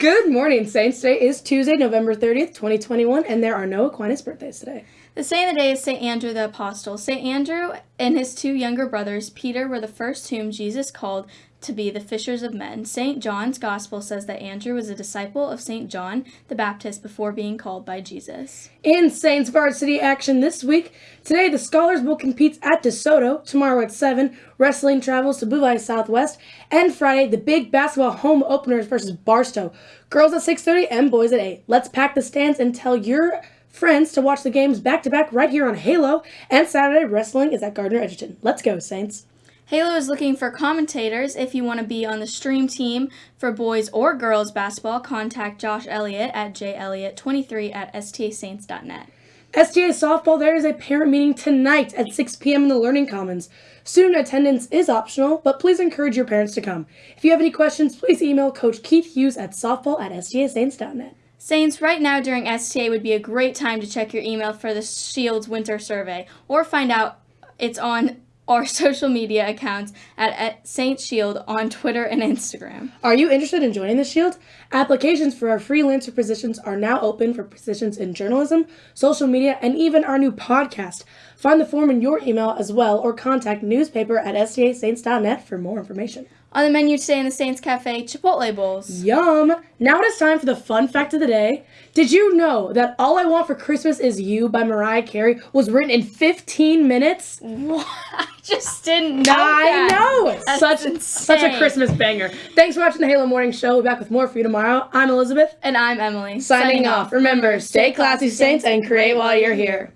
Good morning, Saints. Today is Tuesday, November 30th, 2021, and there are no Aquinas birthdays today. The saint of the day is St. Andrew the Apostle. St. Andrew and his two younger brothers, Peter, were the first whom Jesus called to be the fishers of men. St. John's Gospel says that Andrew was a disciple of St. John the Baptist before being called by Jesus. In Saints Varsity action this week, today the Scholars Bowl competes at DeSoto, tomorrow at 7, wrestling travels to Bouvais Southwest, and Friday the big basketball home openers versus Barstow. Girls at 6.30 and boys at 8. Let's pack the stands and tell your friends to watch the games back to back right here on Halo, and Saturday wrestling is at Gardner Edgerton. Let's go, Saints. Halo is looking for commentators. If you want to be on the stream team for boys or girls basketball, contact Josh Elliott at jelliott23 at stasaints.net. STA softball, there is a parent meeting tonight at 6 p.m. in the Learning Commons. Student attendance is optional, but please encourage your parents to come. If you have any questions, please email Coach Keith Hughes at softball at stasaints.net. Saints, right now during STA would be a great time to check your email for the Shield's winter survey or find out it's on our social media accounts at, at Saint Shield on Twitter and Instagram. Are you interested in joining the Shield? Applications for our freelancer positions are now open for positions in journalism, social media, and even our new podcast. Find the form in your email as well or contact newspaper at stasaints.net for more information. On the menu today in the Saints Cafe, Chipotle bowls. Yum! Now it is time for the fun fact of the day. Did you know that All I Want for Christmas Is You by Mariah Carey was written in 15 minutes? What? I just didn't know. I that. know! That's such, insane. such a Christmas banger. Thanks for watching the Halo Morning Show. We'll be back with more for you tomorrow. I'm Elizabeth. And I'm Emily. Signing, off. Remember, stay classy, Saints, and create while you're here.